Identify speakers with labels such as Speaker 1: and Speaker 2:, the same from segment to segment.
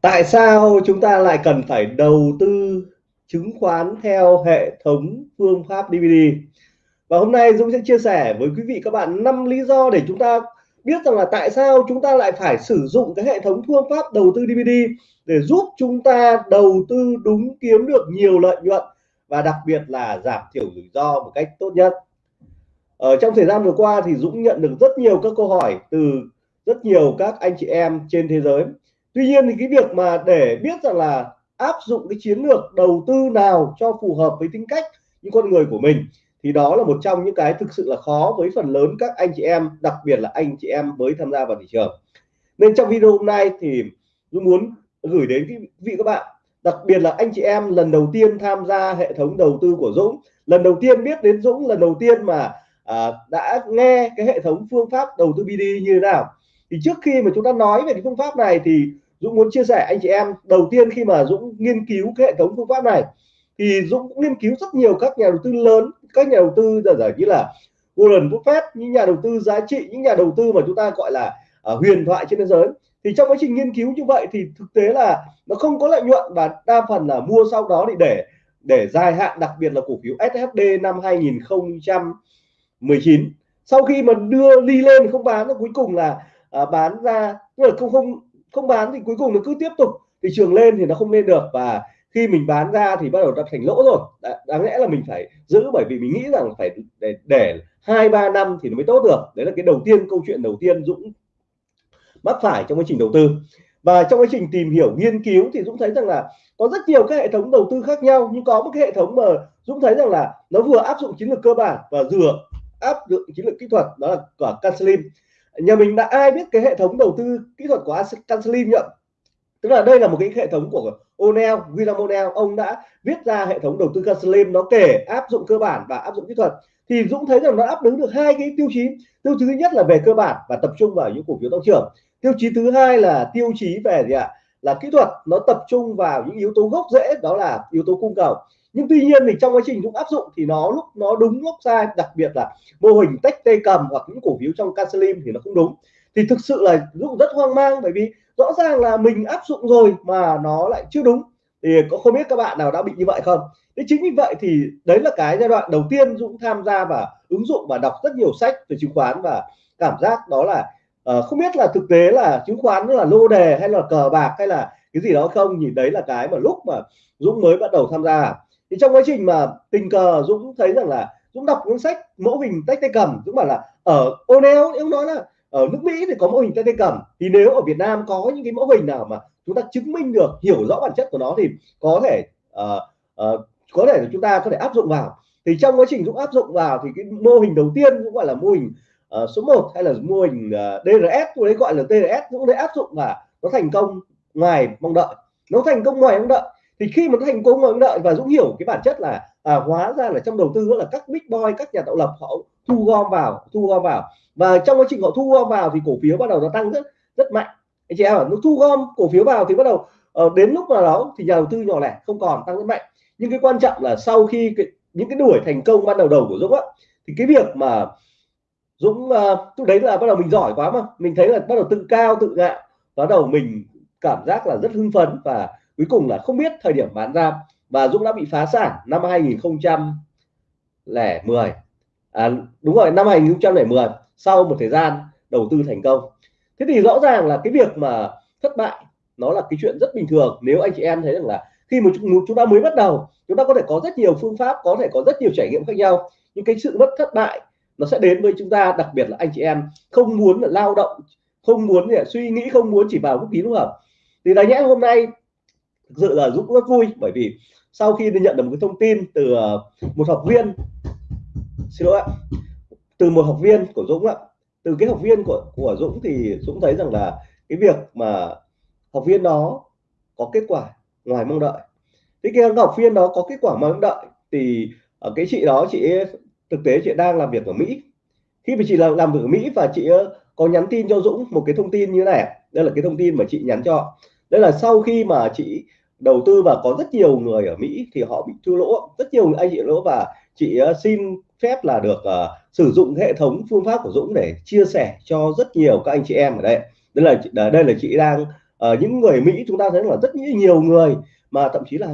Speaker 1: Tại sao chúng ta lại cần phải đầu tư chứng khoán theo hệ thống phương pháp DVD? Và hôm nay Dũng sẽ chia sẻ với quý vị các bạn năm lý do để chúng ta biết rằng là tại sao chúng ta lại phải sử dụng cái hệ thống phương pháp đầu tư DVD để giúp chúng ta đầu tư đúng kiếm được nhiều lợi nhuận và đặc biệt là giảm thiểu rủi ro một cách tốt nhất. Ở trong thời gian vừa qua thì Dũng nhận được rất nhiều các câu hỏi từ rất nhiều các anh chị em trên thế giới tuy nhiên thì cái việc mà để biết rằng là áp dụng cái chiến lược đầu tư nào cho phù hợp với tính cách những con người của mình thì đó là một trong những cái thực sự là khó với phần lớn các anh chị em đặc biệt là anh chị em mới tham gia vào thị trường. Nên trong video hôm nay thì tôi muốn gửi đến quý vị các bạn đặc biệt là anh chị em lần đầu tiên tham gia hệ thống đầu tư của Dũng. Lần đầu tiên biết đến Dũng lần đầu tiên mà à, đã nghe cái hệ thống phương pháp đầu tư BD như thế nào thì trước khi mà chúng ta nói về cái phương pháp này thì Dũng muốn chia sẻ anh chị em đầu tiên khi mà Dũng nghiên cứu cái hệ thống phương pháp này thì Dũng cũng nghiên cứu rất nhiều các nhà đầu tư lớn các nhà đầu tư giả như là Warren Buffett những nhà đầu tư giá trị những nhà đầu tư mà chúng ta gọi là uh, huyền thoại trên thế giới. Thì trong quá trình nghiên cứu như vậy thì thực tế là nó không có lợi nhuận và đa phần là mua sau đó thì để để dài hạn đặc biệt là cổ phiếu SHD năm 2019 sau khi mà đưa ly lên không bán nó cuối cùng là à, bán ra. Tức là không không không bán thì cuối cùng nó cứ tiếp tục thị trường lên thì nó không lên được. Và khi mình bán ra thì bắt đầu đã thành lỗ rồi. Đáng lẽ là mình phải giữ bởi vì mình nghĩ rằng phải để để hai ba năm thì nó mới tốt được. Đấy là cái đầu tiên câu chuyện đầu tiên Dũng mắc phải trong quá trình đầu tư. Và trong quá trình tìm hiểu nghiên cứu thì Dũng thấy rằng là có rất nhiều các hệ thống đầu tư khác nhau. Nhưng có một cái hệ thống mà Dũng thấy rằng là nó vừa áp dụng chiến lược cơ bản và vừa áp dụng chiến lược kỹ thuật đó là cả Cancelim nhà mình đã ai biết cái hệ thống đầu tư kỹ thuật của Cancelim nhỉ? Tức là đây là một cái hệ thống của O'Neill, William O'Neill. Ông đã viết ra hệ thống đầu tư Cancelim nó kể áp dụng cơ bản và áp dụng kỹ thuật. Thì Dũng thấy rằng nó đáp ứng được hai cái tiêu chí. Tiêu chí thứ nhất là về cơ bản và tập trung vào những cổ phiếu tăng trưởng. Tiêu chí thứ hai là tiêu chí về gì ạ? Là kỹ thuật. Nó tập trung vào những yếu tố gốc rễ, đó là yếu tố cung cầu nhưng tuy nhiên thì trong quá trình Dũng áp dụng thì nó lúc nó đúng lúc sai đặc biệt là mô hình tách tay cầm hoặc những cổ phiếu trong Casalim thì nó không đúng. Thì thực sự là Dũng rất hoang mang bởi vì rõ ràng là mình áp dụng rồi mà nó lại chưa đúng. Thì có không biết các bạn nào đã bị như vậy không? Thế chính vì vậy thì đấy là cái giai đoạn đầu tiên Dũng tham gia và ứng dụng và đọc rất nhiều sách về chứng khoán và cảm giác đó là uh, không biết là thực tế là chứng khoán nó là lô đề hay là cờ bạc hay là cái gì đó không? Nhìn đấy là cái mà lúc mà Dũng mới bắt đầu tham gia thì trong quá trình mà tình cờ Dũng thấy rằng là Dũng đọc cuốn sách mẫu hình tách tay cầm Dũng bảo là ở O'Neill nếu nói là ở nước Mỹ thì có mẫu hình tách tay cầm. Thì nếu ở Việt Nam có những cái mẫu hình nào mà chúng ta chứng minh được hiểu rõ bản chất của nó thì có thể uh, uh, có thể chúng ta có thể áp dụng vào. Thì trong quá trình Dũng áp dụng vào thì cái mô hình đầu tiên cũng gọi là mô hình uh, số 1 hay là mô hình uh, DRS tôi đấy gọi là DRS Dũng đấy áp dụng và nó thành công ngoài mong đợi. Nó thành công ngoài mong đợi thì khi mà thành công mong đợi và Dũng hiểu cái bản chất là à, hóa ra là trong đầu tư là các big boy các nhà tạo lập họ thu gom vào thu gom vào. Và trong quá trình họ thu gom vào thì cổ phiếu bắt đầu nó tăng rất rất mạnh. Anh chị em nó thu gom cổ phiếu vào thì bắt đầu uh, đến lúc nào đó thì nhà đầu tư nhỏ lẻ không còn tăng rất mạnh. Nhưng cái quan trọng là sau khi cái, những cái đuổi thành công ban đầu đầu của Dũng á thì cái việc mà Dũng uh, đấy là bắt đầu mình giỏi quá mà. Mình thấy là bắt đầu tự cao tự ngạo. Bắt đầu mình cảm giác là rất hưng phấn và cuối cùng là không biết thời điểm bán ra và Dũng đã bị phá sản năm 2010 à, đúng rồi năm 2010 sau một thời gian đầu tư thành công. Thế thì rõ ràng là cái việc mà thất bại nó là cái chuyện rất bình thường. Nếu anh chị em thấy rằng là khi mà chúng ta mới bắt đầu chúng ta có thể có rất nhiều phương pháp có thể có rất nhiều trải nghiệm khác nhau. Nhưng cái sự mất thất bại nó sẽ đến với chúng ta đặc biệt là anh chị em không muốn là lao động không muốn là suy nghĩ không muốn chỉ vào vũ khí lúc không? Thì đáng nhẽ hôm nay thực sự là giúp rất vui, bởi vì sau khi tôi nhận được một cái thông tin từ ờ, một học viên, xin lỗi ạ, từ một học viên của Dũng ạ. Từ cái học viên của của Dũng thì Dũng thấy rằng là cái việc mà học viên đó có kết quả ngoài mong đợi. Thế cái học viên đó có kết quả mong đợi thì ở cái chị đó, chị thực tế chị đang làm việc ở Mỹ. Khi mà chị làm làm việc ở Mỹ và chị ờ, có nhắn tin cho Dũng một cái thông tin như này đây là cái thông tin mà chị nhắn cho đây là sau khi mà chị đầu tư và có rất nhiều người ở Mỹ thì họ bị thua lỗ. Rất nhiều anh chị lỗ và chị ờ, xin phép là được uh, sử dụng hệ thống phương pháp của Dũng để chia sẻ cho rất nhiều các anh chị em ở đây. Đây là ờ, đây là chị đang uh, những người Mỹ chúng ta thấy là rất nhiều người mà thậm chí là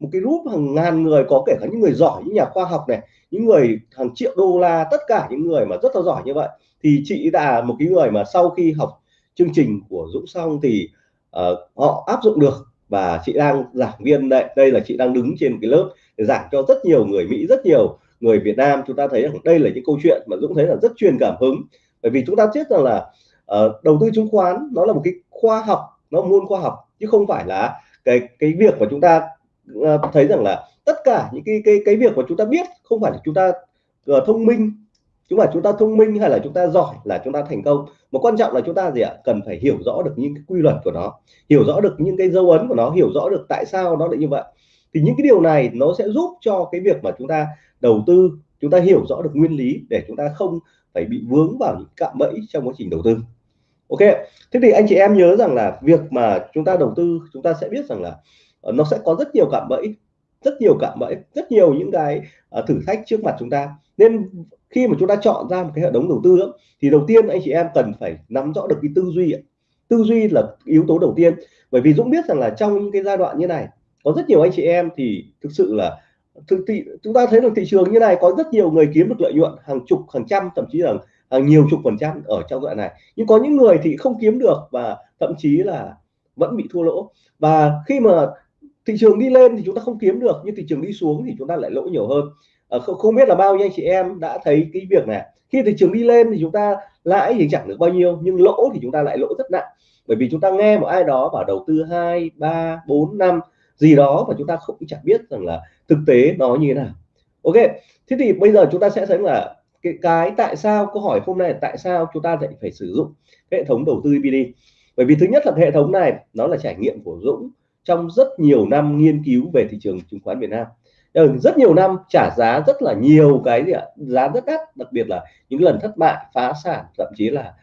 Speaker 1: một cái group hàng ngàn người có kể cả những người giỏi những nhà khoa học này những người hàng triệu đô la tất cả những người mà rất là giỏi như vậy. Thì chị là một cái người mà sau khi học chương trình của Dũng xong thì uh, họ áp dụng được và chị đang giảng viên đây đây là chị đang đứng trên cái lớp để giảng cho rất nhiều người Mỹ rất nhiều người Việt Nam. Chúng ta thấy rằng đây là những câu chuyện mà Dũng thấy là rất truyền cảm hứng. Bởi vì chúng ta biết rằng là uh, đầu tư chứng khoán nó là một cái khoa học nó môn khoa học chứ không phải là cái cái việc mà chúng ta uh, thấy rằng là tất cả những cái cái cái việc mà chúng ta biết không phải là chúng ta uh, thông minh chúng mà chúng ta thông minh hay là chúng ta giỏi là chúng ta thành công. Mà quan trọng là chúng ta gì ạ? Cần phải hiểu rõ được những cái quy luật của nó, hiểu rõ được những cái dấu ấn của nó, hiểu rõ được tại sao nó lại như vậy. Thì những cái điều này nó sẽ giúp cho cái việc mà chúng ta đầu tư, chúng ta hiểu rõ được nguyên lý để chúng ta không phải bị vướng vào những cạm bẫy trong quá trình đầu tư. Ok, thế thì anh chị em nhớ rằng là việc mà chúng ta đầu tư, chúng ta sẽ biết rằng là ờ, nó sẽ có rất nhiều cạm bẫy rất nhiều cạm bẫy rất nhiều những cái uh, thử thách trước mặt chúng ta. Nên khi mà chúng ta chọn ra một cái hệ thống đầu tư thì đầu tiên anh chị em cần phải nắm rõ được cái tư duy tư duy là yếu tố đầu tiên. Bởi vì Dũng biết rằng là trong những cái giai đoạn như này có rất nhiều anh chị em thì thực sự là thực thị chúng ta thấy được thị trường như này có rất nhiều người kiếm được lợi nhuận hàng chục hàng trăm thậm chí là hàng nhiều chục phần trăm ở trong đoạn này. Nhưng có những người thì không kiếm được và thậm chí là vẫn bị thua lỗ. Và khi mà thị trường đi lên thì chúng ta không kiếm được nhưng thị trường đi xuống thì chúng ta lại lỗ nhiều hơn. À, không, không biết là bao nhiêu anh chị em đã thấy cái việc này. Khi thị trường đi lên thì chúng ta lãi thì chẳng được bao nhiêu nhưng lỗ thì chúng ta lại lỗ rất nặng. Bởi vì chúng ta nghe một ai đó bảo đầu tư hai ba bốn năm gì đó mà chúng ta không chẳng biết rằng là thực tế nó như thế nào. Ok thế thì bây giờ chúng ta sẽ thấy là cái, cái tại sao câu hỏi hôm nay là tại sao chúng ta lại phải sử dụng hệ thống đầu tư BD bởi vì thứ nhất là hệ thống này nó là trải nghiệm của Dũng trong rất nhiều năm nghiên cứu về thị trường chứng khoán Việt Nam. Ờ, rất nhiều năm trả giá rất là nhiều cái gì ạ? Giá rất đắt, đặc biệt là những lần thất bại, phá sản, thậm chí là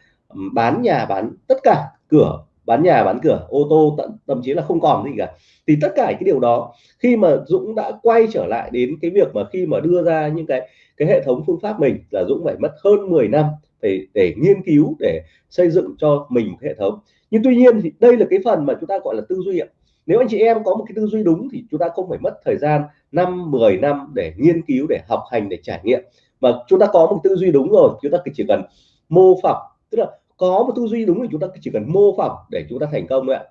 Speaker 1: bán nhà, bán tất cả cửa, bán nhà, bán cửa, ô tô, tận, thậm chí là không còn gì cả. Thì tất cả cái điều đó, khi mà Dũng đã quay trở lại đến cái việc mà khi mà đưa ra những cái cái hệ thống phương pháp mình là Dũng phải mất hơn 10 năm để để nghiên cứu, để xây dựng cho mình một hệ thống. Nhưng tuy nhiên thì đây là cái phần mà chúng ta gọi là tư duy ạ nếu anh chị em có một cái tư duy đúng thì chúng ta không phải mất thời gian năm 10 năm để nghiên cứu để học hành để trải nghiệm. Mà chúng ta có một tư duy đúng rồi chúng ta chỉ cần mô phỏng. Tức là có một tư duy đúng thì chúng ta chỉ cần mô phỏng để chúng ta thành công ạ.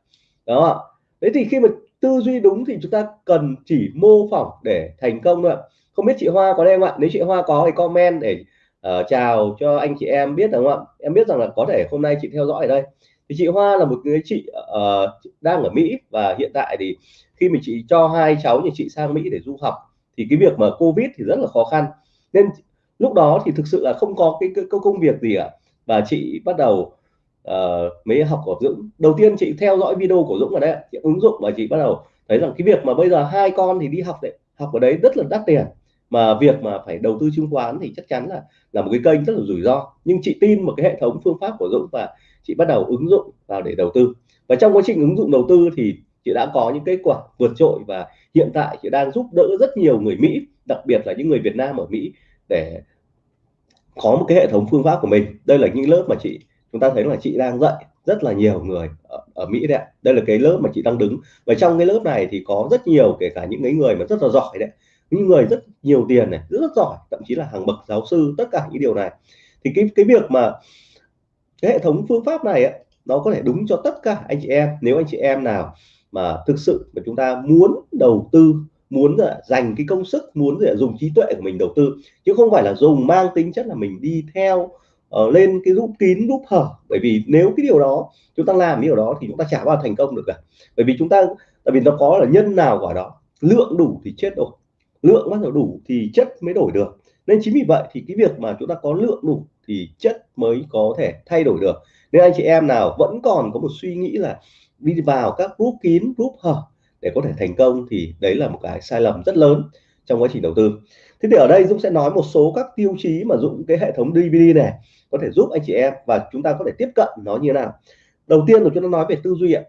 Speaker 1: Đó Thế thì khi mà tư duy đúng thì chúng ta cần chỉ mô phỏng để thành công thôi ạ. Không biết chị Hoa có đây không ạ? Nếu chị Hoa có thì comment để uh, chào cho anh chị em biết đúng không ạ? Em biết rằng là có thể hôm nay chị theo dõi ở đây thì chị Hoa là một người chị uh, đang ở Mỹ và hiện tại thì khi mà chị cho hai cháu nhà chị sang Mỹ để du học thì cái việc mà Covid thì rất là khó khăn. Nên lúc đó thì thực sự là không có cái, cái, cái công việc gì cả. Và chị bắt đầu uh, mới học của Dũng. Đầu tiên chị theo dõi video của Dũng ở đây chị ứng dụng và chị bắt đầu thấy rằng cái việc mà bây giờ hai con thì đi học đấy học ở đấy rất là đắt tiền mà việc mà phải đầu tư chứng khoán thì chắc chắn là là một cái kênh rất là rủi ro. Nhưng chị tin một cái hệ thống phương pháp của Dũng và chị bắt đầu ứng dụng vào để đầu tư. Và trong quá trình ứng dụng đầu tư thì chị đã có những kết quả vượt trội và hiện tại chị đang giúp đỡ rất nhiều người Mỹ đặc biệt là những người Việt Nam ở Mỹ để có một cái hệ thống phương pháp của mình. Đây là những lớp mà chị chúng ta thấy là chị đang dạy rất là nhiều người ở, ở Mỹ đấy đây là cái lớp mà chị đang đứng. Và trong cái lớp này thì có rất nhiều kể cả những cái người mà rất là giỏi đấy những người rất nhiều tiền này rất, rất giỏi thậm chí là hàng bậc giáo sư tất cả những điều này. Thì cái cái việc mà cái hệ thống phương pháp này ấy, nó có thể đúng cho tất cả anh chị em. Nếu anh chị em nào mà thực sự mà chúng ta muốn đầu tư muốn là dành cái công sức muốn là dùng trí tuệ của mình đầu tư chứ không phải là dùng mang tính chất là mình đi theo uh, lên cái rút kín rút hở. Bởi vì nếu cái điều đó chúng ta làm cái điều đó thì chúng ta chả bao thành công được cả. Bởi vì chúng ta tại vì nó có là nhân nào quả đó lượng đủ thì chết rồi lượng bắt đầu đủ thì chất mới đổi được. Nên chính vì vậy thì cái việc mà chúng ta có lượng đủ thì chất mới có thể thay đổi được. Nên anh chị em nào vẫn còn có một suy nghĩ là đi vào các group kín, group hở để có thể thành công thì đấy là một cái sai lầm rất lớn trong quá trình đầu tư. Thế thì ở đây Dũng sẽ nói một số các tiêu chí mà Dũng, cái hệ thống DVD này có thể giúp anh chị em và chúng ta có thể tiếp cận nó như thế nào. Đầu tiên là chúng ta nói về tư duy ạ.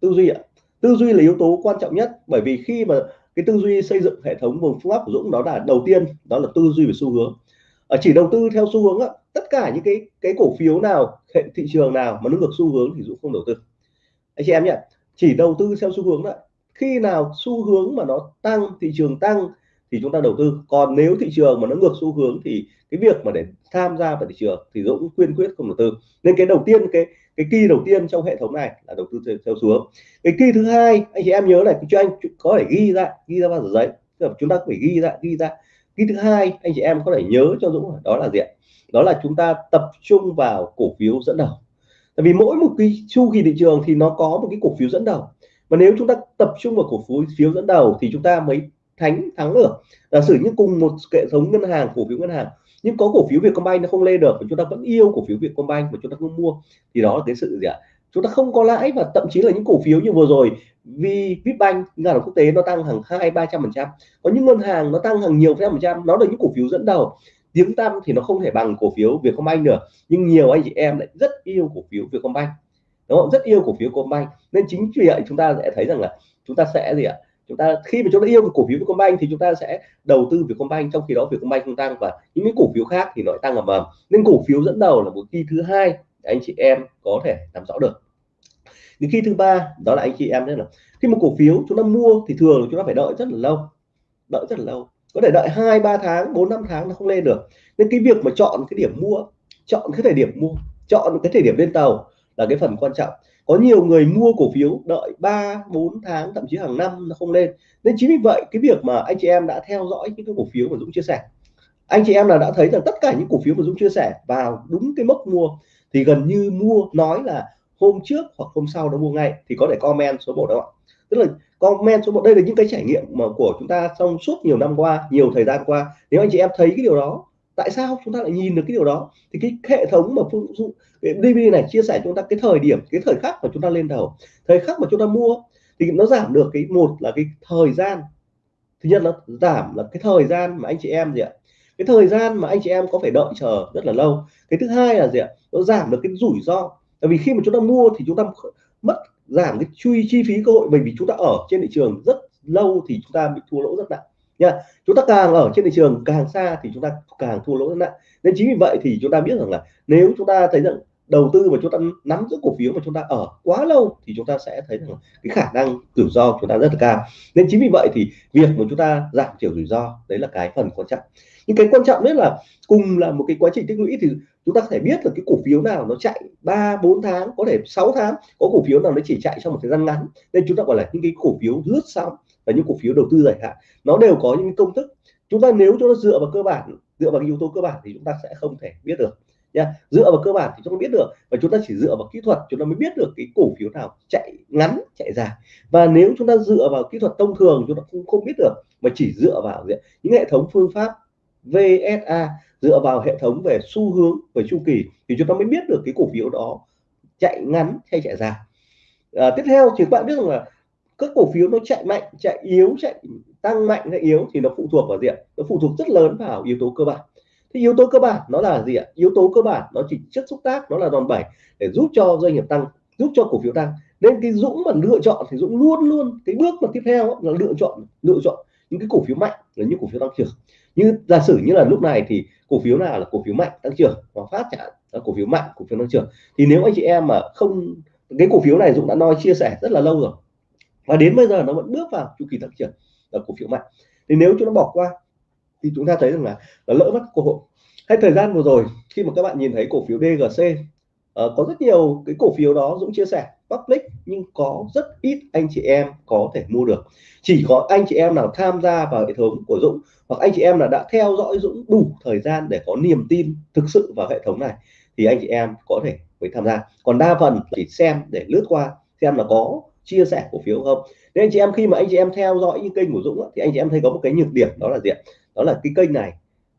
Speaker 1: Tư duy ạ. Tư duy là yếu tố quan trọng nhất bởi vì khi mà cái tư duy xây dựng hệ thống vùng phương pháp của Dũng đó là đầu tiên đó là tư duy về xu hướng. Ở chỉ đầu tư theo xu hướng á, tất cả những cái cái cổ phiếu nào hệ thị trường nào mà nó ngược xu hướng thì Dũng không đầu tư. Anh chị em nhé chỉ đầu tư theo xu hướng đó khi nào xu hướng mà nó tăng thị trường tăng thì chúng ta đầu tư. Còn nếu thị trường mà nó ngược xu hướng thì cái việc mà để tham gia vào thị trường thì Dũng khuyên quyết không đầu tư. Nên cái đầu tiên cái cái kỳ đầu tiên trong hệ thống này là đầu tư theo, theo xuống. Cái kỳ thứ hai anh chị em nhớ này cho anh có thể ghi ra ghi ra vào giấy. Chúng ta phải ghi ra ghi ra. Kỳ thứ hai anh chị em có thể nhớ cho Dũng đó là gì đó là chúng ta tập trung vào cổ phiếu dẫn đầu. Tại vì mỗi một cái chu kỳ thị trường thì nó có một cái cổ phiếu dẫn đầu. Và nếu chúng ta tập trung vào cổ phiếu phiếu dẫn đầu thì chúng ta mới thắng thắng được giả sử như cùng một hệ thống ngân hàng, cổ phiếu ngân hàng, nhưng có cổ phiếu Vietcombank nó không lên được và chúng ta vẫn yêu cổ phiếu Vietcombank mà chúng ta không mua, thì đó là cái sự gì ạ? Chúng ta không có lãi và thậm chí là những cổ phiếu như vừa rồi vì Vipbank ngân hàng quốc tế nó tăng hàng hai, ba trăm phần trăm. Có những ngân hàng nó tăng hàng nhiều trăm phần trăm, nó là những cổ phiếu dẫn đầu. Tiếng tăm thì nó không thể bằng cổ phiếu Vietcombank được, nhưng nhiều anh chị em lại rất yêu cổ phiếu Vietcombank đúng không? Rất yêu cổ phiếu Vietcombank nên chính vì vậy chúng ta sẽ thấy rằng là chúng ta sẽ gì ạ? Chúng ta, khi mà chúng ta yêu cổ phiếu Vietcombank thì chúng ta sẽ đầu tư Vietcombank, trong khi đó Vietcombank không tăng và những cái cổ phiếu khác thì nó tăng ầm ầm. Nên cổ phiếu dẫn đầu là một kỳ thứ hai anh chị em có thể nắm rõ được. Những khi thứ ba, đó là anh chị em đấy là khi một cổ phiếu chúng ta mua thì thường chúng ta phải đợi rất là lâu, đợi rất là lâu. Có thể đợi hai, ba tháng, bốn, năm tháng nó không lên được. Nên cái việc mà chọn cái điểm mua, chọn cái thời điểm mua, chọn cái thời điểm lên tàu là cái phần quan trọng. Có nhiều người mua cổ phiếu đợi 3 4 tháng, thậm chí hàng năm nó không lên. Nên chính vì vậy, cái việc mà anh chị em đã theo dõi những cái cổ phiếu mà Dũng chia sẻ, anh chị em là đã thấy rằng tất cả những cổ phiếu mà Dũng chia sẻ vào đúng cái mốc mua, thì gần như mua nói là hôm trước hoặc hôm sau nó mua ngay, thì có thể comment số 1 đó ạ. Tức là comment số 1 đây là những cái trải nghiệm mà của chúng ta trong suốt nhiều năm qua, nhiều thời gian qua. Nếu anh chị em thấy cái điều đó tại sao chúng ta lại nhìn được cái điều đó? Thì cái hệ thống mà phương dụ DVD này chia sẻ chúng ta cái thời điểm, cái thời khắc mà chúng ta lên đầu. Thời khắc mà chúng ta mua thì nó giảm được cái, một là cái thời gian. Thứ nhất nó giảm là cái thời gian mà anh chị em gì ạ? Cái thời gian mà anh chị em có phải đợi chờ rất là lâu. Cái thứ hai là gì ạ? Nó giảm được cái rủi ro. Tại vì khi mà chúng ta mua thì chúng ta mất giảm cái chi chi phí cơ hội. Bởi vì chúng ta ở trên thị trường rất lâu thì chúng ta bị thua lỗ rất nặng nha chúng ta càng ở trên thị trường càng xa thì chúng ta càng thua lỗ nặng nên chính vì vậy thì chúng ta biết rằng là nếu chúng ta thấy rằng đầu tư mà chúng ta nắm giữ cổ phiếu mà chúng ta ở quá lâu thì chúng ta sẽ thấy rằng cái khả năng rủi ro chúng ta rất là cao nên chính vì vậy thì việc mà chúng ta giảm thiểu rủi ro đấy là cái phần quan trọng nhưng cái quan trọng nhất là cùng là một cái quá trình tích lũy thì chúng ta có thể biết là cái cổ phiếu nào nó chạy 3 4 tháng có thể 6 tháng có cổ phiếu nào nó chỉ chạy trong một thời gian ngắn nên chúng ta gọi là những cái cổ phiếu lướt sóng và những cổ phiếu đầu tư dài hạn. Nó đều có những công thức. Chúng ta nếu chúng ta dựa vào cơ bản dựa vào yếu tố cơ bản thì chúng ta sẽ không thể biết được nha. Dựa vào cơ bản thì chúng ta biết được và chúng ta chỉ dựa vào kỹ thuật chúng ta mới biết được cái cổ phiếu nào chạy ngắn chạy dài. Và nếu chúng ta dựa vào kỹ thuật thông thường chúng ta không không biết được mà chỉ dựa vào những hệ thống phương pháp VSA dựa vào hệ thống về xu hướng về chu kỳ thì chúng ta mới biết được cái cổ phiếu đó chạy ngắn hay chạy dài. À, tiếp theo thì các bạn biết rằng là các cổ phiếu nó chạy mạnh, chạy yếu, chạy tăng mạnh hay yếu thì nó phụ thuộc vào gì ạ? Nó phụ thuộc rất lớn vào yếu tố cơ bản. Thì yếu tố cơ bản nó là gì ạ? Yếu tố cơ bản nó chỉ chất xúc tác, nó là đòn bẩy để giúp cho doanh nghiệp tăng, giúp cho cổ phiếu tăng. Nên cái dũng mà lựa chọn thì dũng luôn luôn, cái bước mà tiếp theo là lựa chọn lựa chọn những cái cổ phiếu mạnh là những cổ phiếu tăng trưởng. Như giả sử như là lúc này thì cổ phiếu nào là cổ phiếu mạnh tăng trưởng hoặc phát chẳng là cổ phiếu mạnh, cổ phiếu tăng trưởng. Thì nếu anh chị em mà không, cái cổ phiếu này dũng đã nói, chia sẻ rất là lâu rồi và đến bây giờ nó vẫn bước vào chu kỳ tăng trưởng là cổ phiếu mạnh. Thì nếu chúng nó bỏ qua thì chúng ta thấy rằng là nó lỡ mất cơ hội. Hay thời gian vừa rồi khi mà các bạn nhìn thấy cổ phiếu DGC uh, ờ, có rất nhiều cái cổ phiếu đó Dũng chia sẻ public nhưng có rất ít anh chị em có thể mua được. Chỉ có anh chị em nào tham gia vào hệ thống của Dũng hoặc anh chị em là đã theo dõi Dũng đủ thời gian để có niềm tin thực sự vào hệ thống này thì anh chị em có thể mới tham gia. Còn đa phần chỉ xem để lướt qua xem là có chia sẻ cổ phiếu không? Nên anh chị em khi mà anh chị em theo dõi những kênh của Dũng thì anh chị em thấy có một cái nhược điểm, đó là gì đó là cái kênh này,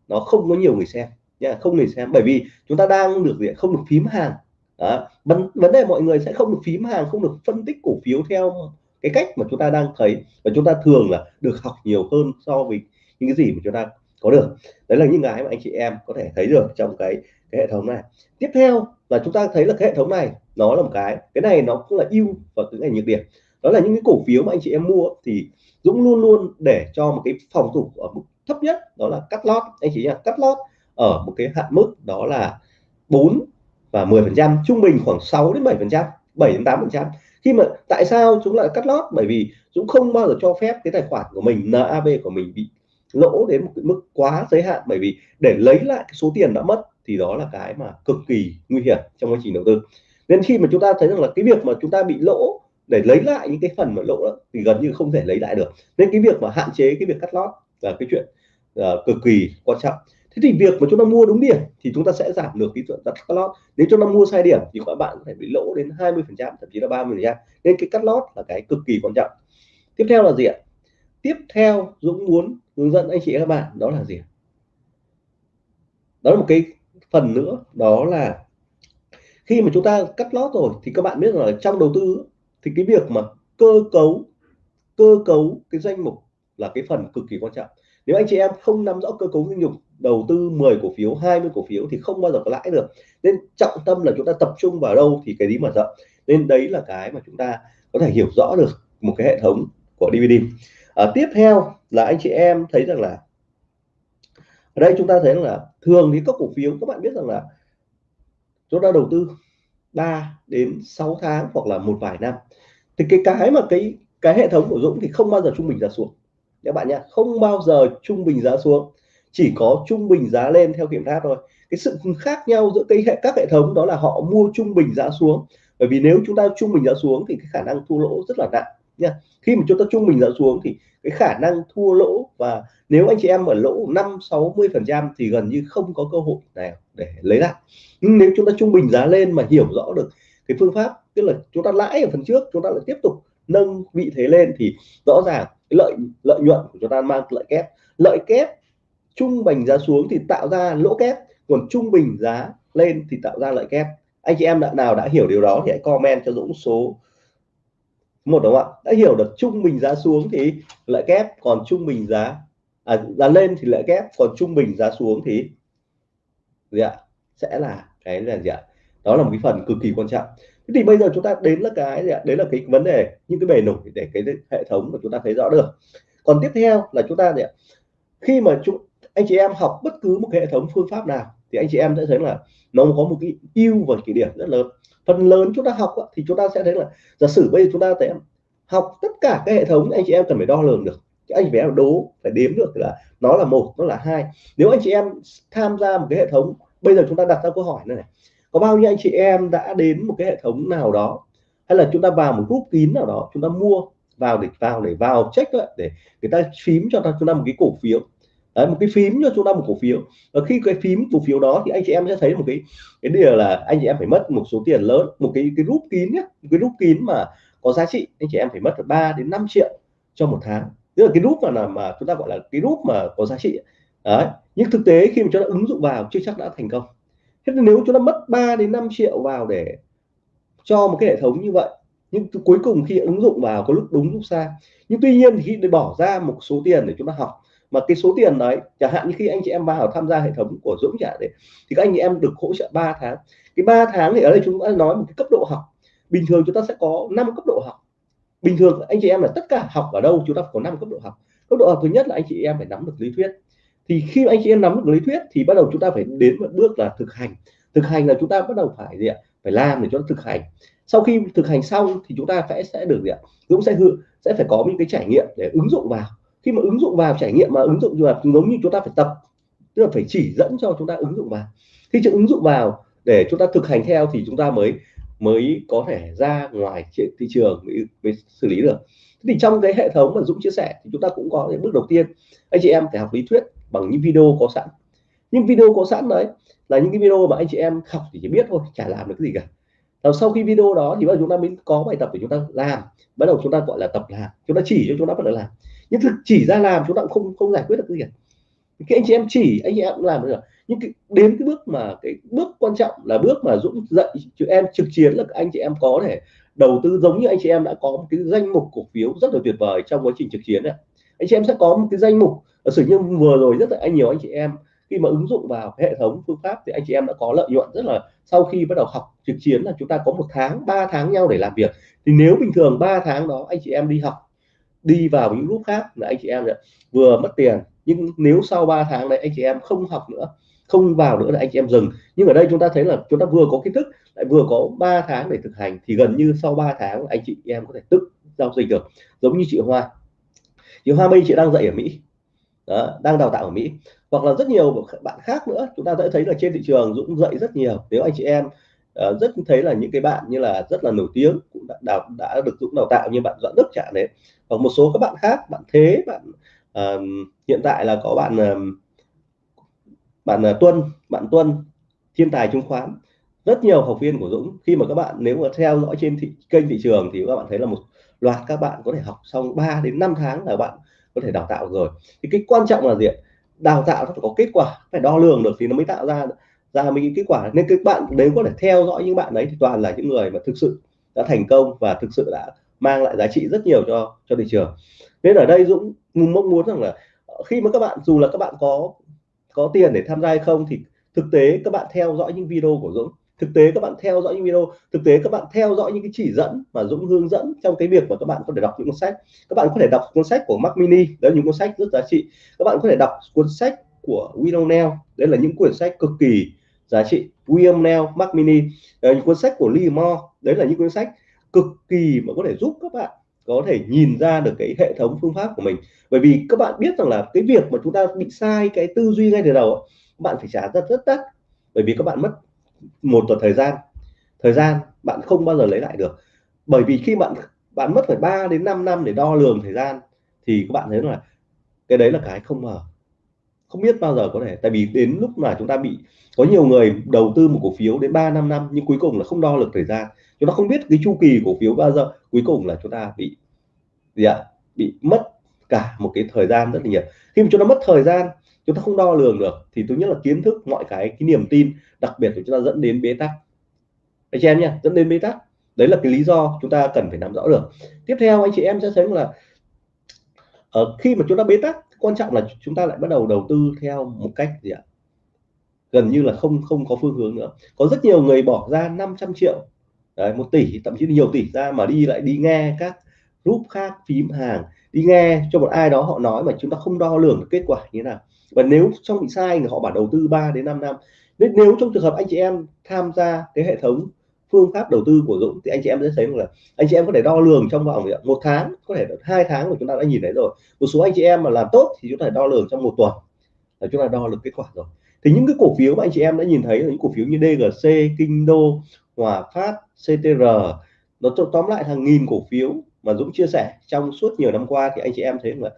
Speaker 1: nó không có nhiều người xem nha không người xem. Bởi vì chúng ta đang được gì không được phím hàng. Đó. vấn vấn đề mọi người sẽ không được phím hàng, không được phân tích cổ phiếu theo cái cách mà chúng ta đang thấy. Và chúng ta thường là được học nhiều hơn so với những cái gì mà chúng ta có được. Đấy là những cái mà anh chị em có thể thấy được trong cái cái hệ thống này. Tiếp theo là chúng ta thấy là cái hệ thống này nó là một cái. Cái này nó cũng là ưu và cái này nhược điểm. Đó là những cái cổ phiếu mà anh chị em mua thì Dũng luôn luôn để cho một cái phòng thủ ở mức thấp nhất, đó là cắt lót. Anh chị nhá, cắt lót ở một cái hạn mức đó là 4 và 10 phần trăm, trung bình khoảng 6 đến 7 phần trăm 7 đến 8 phần trăm. Khi mà tại sao chúng lại cắt lót? Bởi vì Dũng không bao giờ cho phép cái tài khoản của mình NAV của mình bị lỗ đến một cái mức quá giới hạn. Bởi vì để lấy lại cái số tiền đã mất thì đó là cái mà cực kỳ nguy hiểm trong quá trình đầu tư nên khi mà chúng ta thấy rằng là cái việc mà chúng ta bị lỗ để lấy lại những cái phần mà lỗ đó, thì gần như không thể lấy lại được. Nên cái việc mà hạn chế cái việc cắt lót là cái chuyện uh, cực kỳ quan trọng. Thế thì việc mà chúng ta mua đúng điểm thì chúng ta sẽ giảm được cái chuyện cắt lót. Nếu chúng ta mua sai điểm thì các bạn có thể bị lỗ đến 20 phần trăm thậm chí là 30 phần trăm. Nên cái cắt lót là cái cực kỳ quan trọng. Tiếp theo là gì ạ? Tiếp theo Dũng muốn hướng dẫn anh chị các bạn đó là gì đó là một cái phần nữa đó là khi mà chúng ta cắt lót rồi thì các bạn biết là trong đầu tư thì cái việc mà cơ cấu cơ cấu cái danh mục là cái phần cực kỳ quan trọng. Nếu anh chị em không nắm rõ cơ cấu danh mục đầu tư 10 cổ phiếu 20 cổ phiếu thì không bao giờ có lãi được. Nên trọng tâm là chúng ta tập trung vào đâu thì cái gì mở rộng. Nên đấy là cái mà chúng ta có thể hiểu rõ được một cái hệ thống của DVD à, tiếp theo là anh chị em thấy rằng là ở đây chúng ta thấy rằng là thường thì các cổ phiếu các bạn biết rằng là tôi đã đầu tư 3 đến 6 tháng hoặc là một vài năm. Thì cái cái mà cái cái hệ thống của Dũng thì không bao giờ trung bình giá xuống. Các bạn nhé không bao giờ trung bình giá xuống. Chỉ có trung bình giá lên theo kiểm tra thôi. Cái sự khác nhau giữa cái hệ, các hệ thống đó là họ mua trung bình giá xuống. Bởi vì nếu chúng ta trung bình giá xuống thì cái khả năng thua lỗ rất là nặng nha. Khi mà chúng ta trung bình giá xuống thì cái khả năng thua lỗ và nếu anh chị em ở lỗ 5 60 phần trăm thì gần như không có cơ hội nào để lấy lại. Nhưng nếu chúng ta trung bình giá lên mà hiểu rõ được cái phương pháp, tức là chúng ta lãi ở phần trước, chúng ta lại tiếp tục nâng vị thế lên thì rõ ràng cái lợi lợi nhuận của chúng ta mang lợi kép. Lợi kép trung bình giá xuống thì tạo ra lỗ kép, còn trung bình giá lên thì tạo ra lợi kép. Anh chị em đã nào đã hiểu điều đó thì hãy comment cho Dũng số một đúng không ạ? Đã hiểu được trung bình giá xuống thì lợi kép còn trung bình giá à, giá lên thì lợi kép còn trung bình giá xuống thì gì ạ? Sẽ là cái là gì ạ? Đó là một cái phần cực kỳ quan trọng. Thế thì bây giờ chúng ta đến là cái gì ạ? Đấy là cái vấn đề những cái bề nổi để cái hệ thống mà chúng ta thấy rõ được. Còn tiếp theo là chúng ta gì ạ? Khi mà chúng anh chị em học bất cứ một cái hệ thống phương pháp nào thì anh chị em sẽ thấy là nó có một cái ưu và cái điểm rất lớn phần lớn chúng ta học thì chúng ta sẽ thấy là giả sử bây giờ chúng ta sẽ học tất cả các hệ thống anh chị em cần phải đo lường được. Anh phải đố phải đếm được là nó là một nó là hai. Nếu anh chị em tham gia một cái hệ thống bây giờ chúng ta đặt ra câu hỏi này, này có bao nhiêu anh chị em đã đến một cái hệ thống nào đó hay là chúng ta vào một group kín nào đó chúng ta mua vào để vào để vào check lại để người ta phím cho chúng ta một cái cổ phiếu. Đấy, một cái phím cho chúng ta một cổ phiếu. Và khi cái phím cổ phiếu đó thì anh chị em sẽ thấy một cái cái điều là anh chị em phải mất một số tiền lớn một cái cái rút kín nhé một cái rút kín mà có giá trị anh chị em phải mất 3 đến 5 triệu cho một tháng. Tức là cái rút mà là mà chúng ta gọi là cái rút mà có giá trị đấy nhưng thực tế khi mà chúng ta ứng dụng vào chưa chắc đã thành công. Thế nên nếu chúng ta mất 3 đến 5 triệu vào để cho một cái hệ thống như vậy nhưng cuối cùng khi ứng dụng vào có lúc đúng lúc sai. Nhưng tuy nhiên thì khi bỏ ra một số tiền để chúng ta học mà cái số tiền đấy, chẳng hạn như khi anh chị em vào tham gia hệ thống của Dũng trả đấy, thì các anh chị em được hỗ trợ 3 tháng. Cái 3 tháng thì ở đây chúng ta nói một cái cấp độ học. Bình thường chúng ta sẽ có 5 cấp độ học. Bình thường anh chị em là tất cả học ở đâu chúng ta có 5 cấp độ học. Cấp độ học thứ nhất là anh chị em phải nắm được lý thuyết. Thì khi anh chị em nắm được lý thuyết thì bắt đầu chúng ta phải đến một bước là thực hành. Thực hành là chúng ta bắt đầu phải gì ạ? Phải làm để cho nó thực hành. Sau khi thực hành xong thì chúng ta sẽ sẽ được gì ạ? Dũng sẽ hư, sẽ phải có những cái trải nghiệm để ứng dụng vào khi mà ứng dụng vào trải nghiệm mà ứng dụng vào giống như chúng ta phải tập tức là phải chỉ dẫn cho chúng ta ứng dụng vào khi chúng ứng dụng vào để chúng ta thực hành theo thì chúng ta mới mới có thể ra ngoài thị trường mới, mới xử lý được thì trong cái hệ thống mà Dũng chia sẻ thì chúng ta cũng có cái bước đầu tiên anh chị em phải học lý thuyết bằng những video có sẵn nhưng video có sẵn đấy là những cái video mà anh chị em học thì chỉ biết thôi chả làm được cái gì cả Rồi sau khi video đó thì bắt đầu chúng ta mới có bài tập để chúng ta làm bắt đầu chúng ta gọi là tập làm chúng ta chỉ cho chúng ta bắt đầu làm nhưng thực chỉ ra làm chúng ta cũng không không giải quyết được gì cả. Cái anh chị em chỉ anh chị em cũng làm được. Nhưng cái, đến cái bước mà cái bước quan trọng là bước mà Dũng dạy cho em trực chiến là anh chị em có thể đầu tư giống như anh chị em đã có một cái danh mục cổ phiếu rất là tuyệt vời trong quá trình trực chiến này anh chị em sẽ có một cái danh mục sử như vừa rồi rất là anh nhiều anh chị em khi mà ứng dụng vào hệ thống phương pháp thì anh chị em đã có lợi nhuận rất là sau khi bắt đầu học trực chiến là chúng ta có một tháng 3 tháng nhau để làm việc. Thì nếu bình thường 3 tháng đó anh chị em đi học đi vào những lúc khác là anh chị em vừa mất tiền nhưng nếu sau 3 tháng đấy anh chị em không học nữa không vào nữa là anh chị em dừng. Nhưng ở đây chúng ta thấy là chúng ta vừa có kiến thức lại vừa có 3 tháng để thực hành thì gần như sau 3 tháng anh chị em có thể tức giao dịch được. Giống như chị Hoa. Chị Hoa bây chị đang dạy ở Mỹ. Đó, đang đào tạo ở Mỹ. Hoặc là rất nhiều bạn khác nữa chúng ta sẽ thấy là trên thị trường Dũng dạy rất nhiều. Nếu anh chị em uh, rất thấy là những cái bạn như là rất là nổi tiếng cũng đã, đào, đã được Dũng đào tạo như bạn Doãn Đức chẳng đấy. Hoặc một số các bạn khác bạn Thế bạn uh, hiện tại là có bạn uh, bạn uh, Tuân bạn Tuân thiên tài chứng khoán. Rất nhiều học viên của Dũng khi mà các bạn nếu mà theo dõi trên thị, kênh thị trường thì các bạn thấy là một loạt các bạn có thể học xong 3 đến 5 tháng là bạn có thể đào tạo rồi. Thì cái quan trọng là gì đào tạo nó phải có kết quả phải đo lường được thì nó mới tạo ra Dạ, ra mấy kết quả nên các bạn nếu có thể theo dõi những bạn đấy thì toàn là những người mà thực sự đã thành công và thực sự đã mang lại giá trị rất nhiều cho cho thị trường. Nên ở đây Dũng mong muốn rằng là ờ, khi mà các bạn, dù là các bạn có có tiền để tham gia hay không thì thực tế các bạn theo dõi những video của Dũng. Thực tế các bạn theo dõi những video, thực tế các bạn theo dõi những cái chỉ dẫn mà Dũng hướng dẫn trong cái việc mà các bạn có thể đọc những cuốn sách. Các bạn có thể đọc cuốn sách của Mac Mini đấy là những cuốn sách rất giá trị. Các bạn có thể đọc cuốn sách của William Neal đấy là những cuốn sách cực kỳ giá trị William Neal Mac Mini những cuốn sách của Lee Moore, đấy là những cuốn sách cực kỳ mà có thể giúp các bạn có thể nhìn ra được cái hệ thống phương pháp của mình. Bởi vì các bạn biết rằng là cái việc mà chúng ta bị sai cái tư duy ngay từ đầu bạn phải trả rất rất đắt. Bởi vì các bạn mất một tuần thời gian. Thời gian bạn không bao giờ lấy lại được. Bởi vì khi bạn bạn mất phải 3 đến 5 năm để đo lường thời gian, thì các bạn thấy là cái đấy là cái không ngờ không biết bao giờ có thể. Tại vì đến lúc mà chúng ta bị, có nhiều người đầu tư một cổ phiếu đến 3 năm năm, nhưng cuối cùng là không đo được thời gian. Chúng ta không biết cái chu kỳ cổ phiếu bao giờ, cuối cùng là chúng ta bị, gì ạ? Bị mất cả một cái thời gian rất là nhiều. Khi mà chúng ta mất thời gian, chúng ta không đo lường được, thì thứ nhất là kiến thức, mọi cái cái niềm tin, đặc biệt của chúng ta dẫn đến bế tắc. Anh chị em nha dẫn đến bế tắc. Đấy là cái lý do chúng ta cần phải nắm rõ được. Tiếp theo, anh chị em sẽ thấy là ở khi mà chúng ta bế tắc quan trọng là chúng ta lại bắt đầu đầu tư theo một cách gì ạ? Gần như là không không có phương hướng nữa. Có rất nhiều người bỏ ra 500 triệu đấy, một tỷ thậm chí nhiều tỷ ra mà đi lại đi nghe các group khác phím hàng đi nghe cho một ai đó họ nói mà chúng ta không đo lường được kết quả như thế nào. Và nếu trong bị sai thì họ bảo đầu tư 3 đến 5 năm. Nên nếu trong trường hợp anh chị em tham gia cái hệ thống phương pháp đầu tư của Dũng thì anh chị em sẽ thấy là anh chị em có thể đo lường trong vòng một tháng có thể hai tháng của chúng ta đã nhìn thấy rồi. Một số anh chị em mà làm tốt thì chúng ta đo lường trong một tuần. Là chúng ta đo được kết quả rồi. Thì những cái cổ phiếu mà anh chị em đã nhìn thấy là những cổ phiếu như DGC, Kinh Đô, Hòa Phát, CTR nó tóm lại hàng nghìn cổ phiếu mà Dũng chia sẻ trong suốt nhiều năm qua thì anh chị em thấy là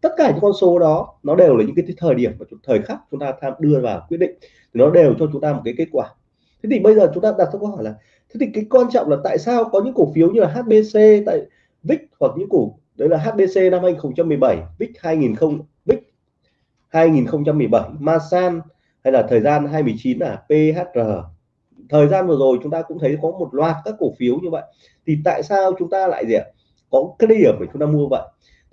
Speaker 1: tất cả những con số đó nó đều là những cái thời điểm và thời khắc chúng ta tham đưa vào quyết định. Thì nó đều cho chúng ta một cái kết quả. Thế thì bây giờ chúng ta đặt câu hỏi là thế thì cái quan trọng là tại sao có những cổ phiếu như là HBC tại VIX hoặc những cổ, đấy là HBC năm 2017 VIX 2000 VIX 2017 Masan hay là thời gian 2019 là PHR thời gian vừa rồi chúng ta cũng thấy có một loạt các cổ phiếu như vậy. Thì tại sao chúng ta lại gì ạ? Có cái điểm để chúng ta mua vậy.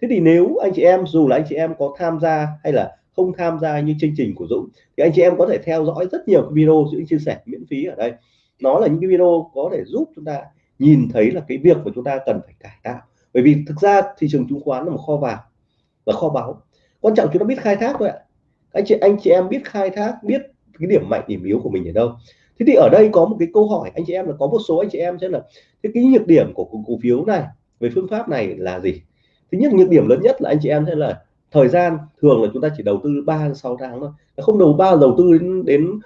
Speaker 1: Thế thì nếu anh chị em, dù là anh chị em có tham gia hay là không tham gia như chương trình của Dũng, thì anh chị em có thể theo dõi rất nhiều video Dũng chia sẻ miễn phí ở đây nó là những cái video có thể giúp chúng ta nhìn thấy là cái việc của chúng ta cần phải cải tạo. Bởi vì thực ra thị trường chứng khoán là một kho vàng và kho báu. Quan trọng chúng ta biết khai thác thôi ạ. Anh chị anh chị em biết khai thác, biết cái điểm mạnh, điểm yếu của mình ở đâu. Thế thì ở đây có một cái câu hỏi, anh chị em là có một số anh chị em sẽ là cái cái nhược điểm của cổ phiếu này về phương pháp này là gì? Thứ nhất, nhược điểm lớn nhất là anh chị em sẽ là thời gian, thường là chúng ta chỉ đầu tư 3 6 tháng thôi. Không đầu, ba đầu tư đến đến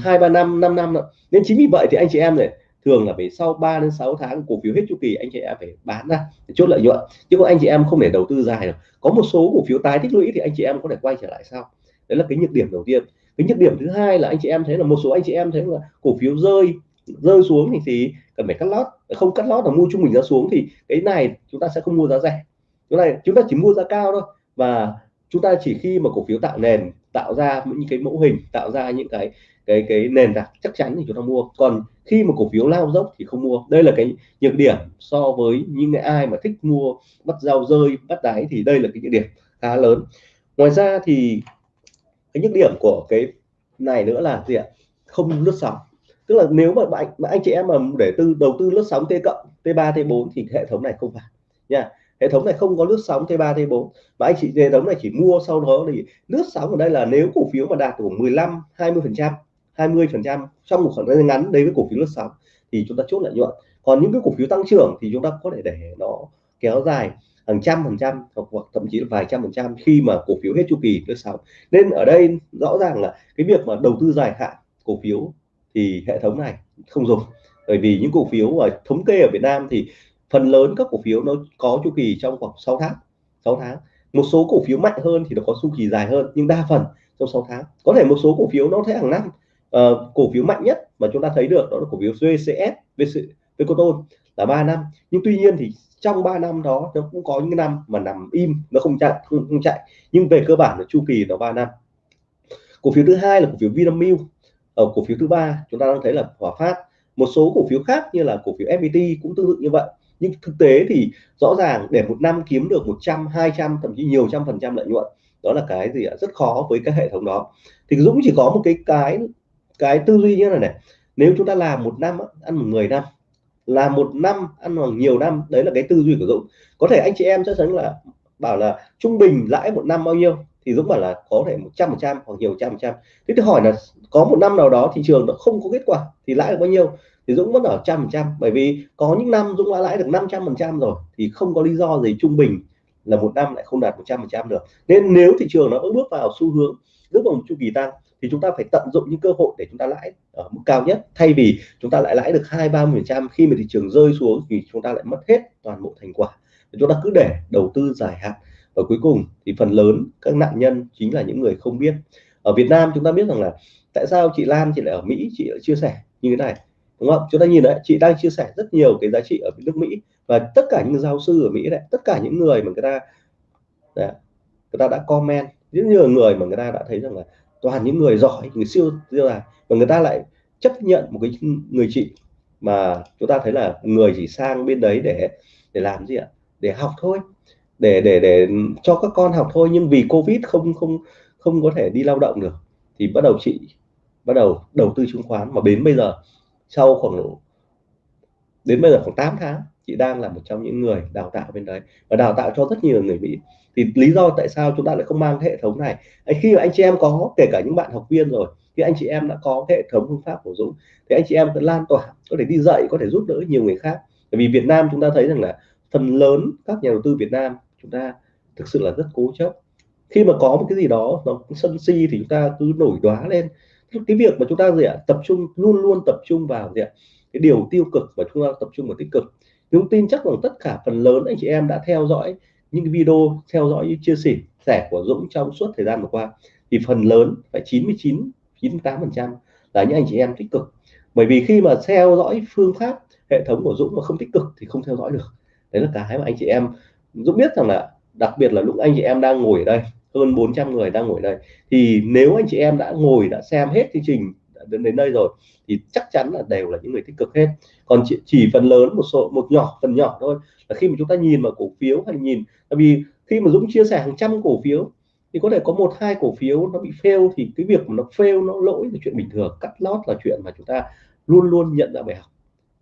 Speaker 1: hai ba năm 5 năm nữa nên chính vì vậy thì anh chị em này thường là phải sau 3 đến 6 tháng cổ phiếu hết chu kỳ anh chị em phải bán ra để chốt lợi nhuận. Chứ còn anh chị em không thể đầu tư dài được. Có một số cổ phiếu tái tích lũy thì anh chị em có thể quay trở lại sau. Đấy là cái nhược điểm đầu tiên. Cái nhược điểm thứ hai là anh chị em thấy là một số anh chị em thấy là cổ phiếu rơi rơi xuống thì, thì cần phải cắt lót. Không cắt lót là mua trung bình giá xuống thì cái này chúng ta sẽ không mua giá rẻ. Cái này chúng ta chỉ mua giá cao thôi. Và chúng ta chỉ khi mà cổ phiếu tạo nền tạo ra những cái mẫu hình, tạo ra những cái cái cái nền tảng chắc chắn thì chúng ta mua. Còn khi mà cổ phiếu lao dốc thì không mua. Đây là cái nhược điểm so với những ai mà thích mua, bắt dao rơi, bắt đáy thì đây là cái nhược điểm khá lớn. Ngoài ra thì cái nhược điểm của cái này nữa là gì ạ? Không lướt sóng. Tức là nếu mà bạn, mà anh chị em mà để tư, đầu tư lướt sóng t cộng, t 3 t 4 thì hệ thống này không phải nha hệ thống này không có lướt sóng T3 T4 mà anh chị, hệ thống này chỉ mua sau đó thì lướt sóng ở đây là nếu cổ phiếu mà đạt của 15 20 phần trăm 20 phần trăm trong một khoảng thời gian ngắn đấy với cổ phiếu lướt sóng thì chúng ta chốt lợi nhuận. Còn những cái cổ phiếu tăng trưởng thì chúng ta có thể để nó kéo dài hàng trăm phần trăm hoặc thậm chí là vài trăm phần trăm khi mà cổ phiếu hết chu kỳ lướt sóng. Nên ở đây rõ ràng là cái việc mà đầu tư dài hạn cổ phiếu thì hệ thống này không dùng. Bởi vì những cổ phiếu ở thống kê ở Việt Nam thì phần lớn các cổ phiếu nó có chu kỳ trong khoảng 6 tháng 6 tháng. Một số cổ phiếu mạnh hơn thì nó có chu kỳ dài hơn nhưng đa phần trong 6 tháng. Có thể một số cổ phiếu nó sẽ hàng năm uh, cổ phiếu mạnh nhất mà chúng ta thấy được đó là cổ phiếu VCS VC, Vicoton là 3 năm. Nhưng tuy nhiên thì trong 3 năm đó nó cũng có những năm mà nằm im nó không chạy không, không chạy. Nhưng về cơ bản là chu kỳ nó 3 năm. Cổ phiếu thứ hai là cổ phiếu Vinamilk. Ở cổ phiếu thứ ba chúng ta đang thấy là Hòa Phát. Một số cổ phiếu khác như là cổ phiếu FPT cũng tương tự như vậy nhưng thực tế thì rõ ràng để một năm kiếm được 100 200 thậm chí nhiều trăm phần trăm lợi nhuận, đó là cái gì ạ? Rất khó với các hệ thống đó. Thì Dũng chỉ có một cái cái cái tư duy như này này. Nếu chúng ta làm một năm ăn một người năm, làm một năm ăn bằng nhiều năm, đấy là cái tư duy của Dũng. Có thể anh chị em chắc chắn là, bảo là trung bình lãi một năm bao nhiêu? Thì Dũng bảo là có thể một trăm phần trăm hoặc nhiều trăm phần trăm. Thế thì hỏi là có một năm nào đó thị trường nó không có kết quả thì lãi được bao nhiêu thì Dũng vẫn ở trăm phần trăm. Bởi vì có những năm Dũng đã lãi được 500 phần trăm rồi thì không có lý do gì trung bình là một năm lại không đạt 100 phần trăm được. Nên nếu thị trường nó vẫn bước vào xu hướng bước vào một chu kỳ tăng thì chúng ta phải tận dụng những cơ hội để chúng ta lãi ở mức cao nhất. Thay vì chúng ta lại lãi được hai ba phần trăm, khi mà thị trường rơi xuống thì chúng ta lại mất hết toàn bộ thành quả. Chúng ta cứ để đầu tư dài hạn. Và cuối cùng thì phần lớn các nạn nhân chính là những người không biết. Ở Việt Nam chúng ta biết rằng là tại sao chị Lan chị lại ở Mỹ chị lại chia sẻ như thế này? Đúng không? Chúng ta nhìn đấy chị đang chia sẻ rất nhiều cái giá trị ở nước Mỹ và tất cả những giáo sư ở Mỹ đấy tất cả những người mà người ta đấy, người ta đã comment rất nhiều người mà người ta đã thấy rằng là toàn những người giỏi người siêu siêu là và người ta lại chấp nhận một cái người chị mà chúng ta thấy là người chỉ sang bên đấy để để làm gì ạ? Để học thôi để để để cho các con học thôi nhưng vì covid không không không có thể đi lao động được thì bắt đầu chị bắt đầu đầu tư chứng khoán mà đến bây giờ, sau khoảng đến bây giờ khoảng 8 tháng, chị đang là một trong những người đào tạo bên đấy và đào tạo cho rất nhiều người Mỹ. Thì lý do tại sao chúng ta lại không mang hệ thống này? Khi mà anh chị em có, kể cả những bạn học viên rồi thì anh chị em đã có hệ thống phương pháp của Dũng thì anh chị em sẽ lan tỏa, có thể đi dạy, có thể giúp đỡ nhiều người khác. Bởi vì Việt Nam chúng ta thấy rằng là phần lớn các nhà đầu tư Việt Nam chúng ta thực sự là rất cố chấp. Khi mà có một cái gì đó nó sân si thì chúng ta cứ nổi đoá lên cái việc mà chúng ta gì ạ? Tập trung, luôn luôn tập trung vào gì ạ? Cái điều tiêu cực và chúng ta tập trung vào tích cực. Chúng tin chắc rằng tất cả phần lớn anh chị em đã theo dõi những cái video, theo dõi chia sẻ sẻ của Dũng trong suốt thời gian vừa qua. Thì phần lớn phải 99 98 phần trăm là những anh chị em tích cực. Bởi vì khi mà theo dõi phương pháp hệ thống của Dũng mà không tích cực thì không theo dõi được. Đấy là cái mà anh chị em Dũng biết rằng là đặc biệt là lúc anh chị em đang ngồi ở đây hơn 400 người đang ngồi đây. Thì nếu anh chị em đã ngồi đã xem hết chương trình đến đến đây rồi thì chắc chắn là đều là những người tích cực hết. Còn chỉ, chỉ phần lớn một số một nhỏ phần nhỏ thôi. Là khi mà chúng ta nhìn vào cổ phiếu hay nhìn tại vì khi mà Dũng chia sẻ hàng trăm cổ phiếu thì có thể có một hai cổ phiếu nó bị fail thì cái việc mà nó fail nó lỗi là chuyện bình thường. Cắt lót là chuyện mà chúng ta luôn luôn nhận ra bài học